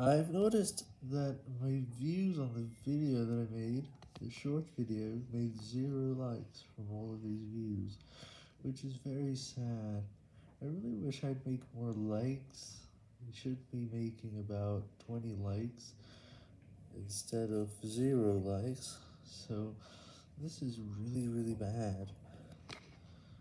I've noticed that my views on the video that I made, the short video, made zero likes from all of these views, which is very sad. I really wish I'd make more likes. I should be making about 20 likes instead of zero likes, so this is really really bad.